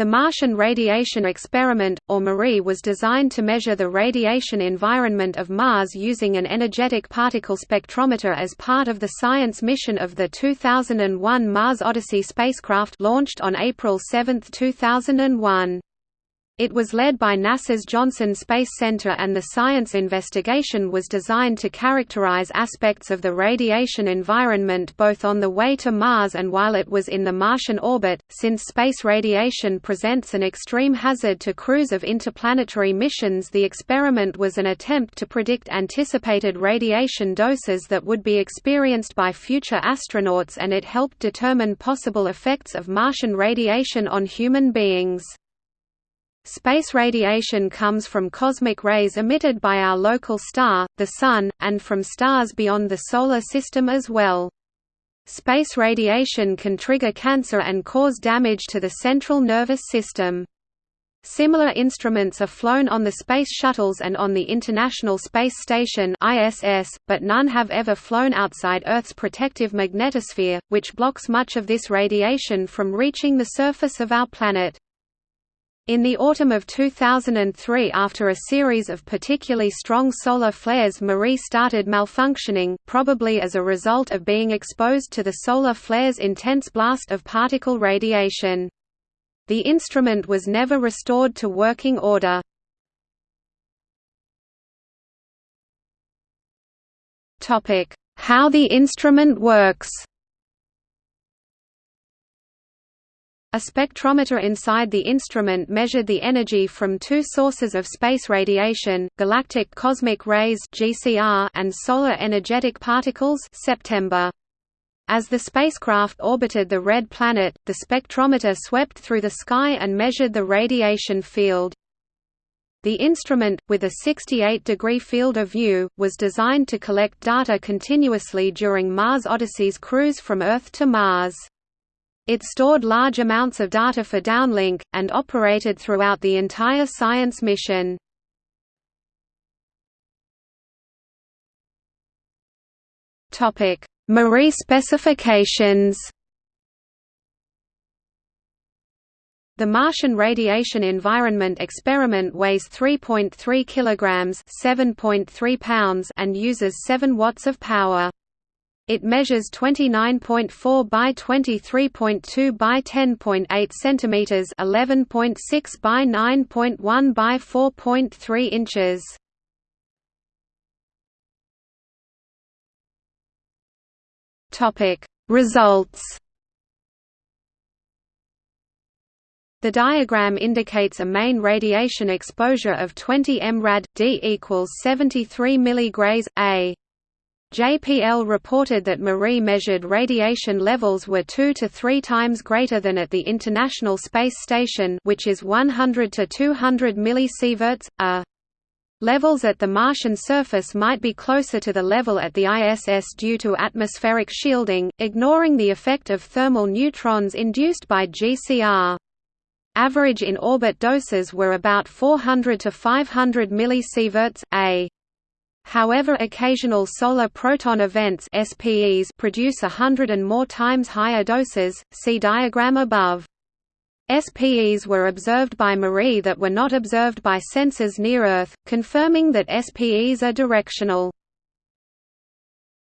The Martian Radiation Experiment, or MARIE was designed to measure the radiation environment of Mars using an energetic particle spectrometer as part of the science mission of the 2001 Mars Odyssey spacecraft launched on April 7, 2001. It was led by NASA's Johnson Space Center and the science investigation was designed to characterize aspects of the radiation environment both on the way to Mars and while it was in the Martian orbit. Since space radiation presents an extreme hazard to crews of interplanetary missions, the experiment was an attempt to predict anticipated radiation doses that would be experienced by future astronauts and it helped determine possible effects of Martian radiation on human beings. Space radiation comes from cosmic rays emitted by our local star, the Sun, and from stars beyond the Solar System as well. Space radiation can trigger cancer and cause damage to the central nervous system. Similar instruments are flown on the Space Shuttles and on the International Space Station ISS, but none have ever flown outside Earth's protective magnetosphere, which blocks much of this radiation from reaching the surface of our planet. In the autumn of 2003 after a series of particularly strong solar flares Marie started malfunctioning, probably as a result of being exposed to the solar flare's intense blast of particle radiation. The instrument was never restored to working order. How the instrument works A spectrometer inside the instrument measured the energy from two sources of space radiation, galactic cosmic rays and solar energetic particles (September). As the spacecraft orbited the red planet, the spectrometer swept through the sky and measured the radiation field. The instrument, with a 68-degree field of view, was designed to collect data continuously during Mars Odyssey's cruise from Earth to Mars. It stored large amounts of data for downlink, and operated throughout the entire science mission. Marie specifications The Martian Radiation Environment Experiment weighs 3.3 kilograms, 7.3 pounds, and uses 7 watts of power. It measures 29.4 by 23.2 by 10.8 centimeters, 11.6 by 9.1 by 4.3 inches. Topic: Results. The diagram indicates a main radiation exposure of 20 mrad, D equals 73 mg A. JPL reported that Marie measured radiation levels were 2 to 3 times greater than at the International Space Station which is 100 to 200 millisieverts, a. Levels at the Martian surface might be closer to the level at the ISS due to atmospheric shielding, ignoring the effect of thermal neutrons induced by GCR. Average in-orbit doses were about 400 to 500 millisieverts, a. However occasional solar proton events SPEs produce a hundred and more times higher doses, see diagram above. SPEs were observed by Marie that were not observed by sensors near Earth, confirming that SPEs are directional.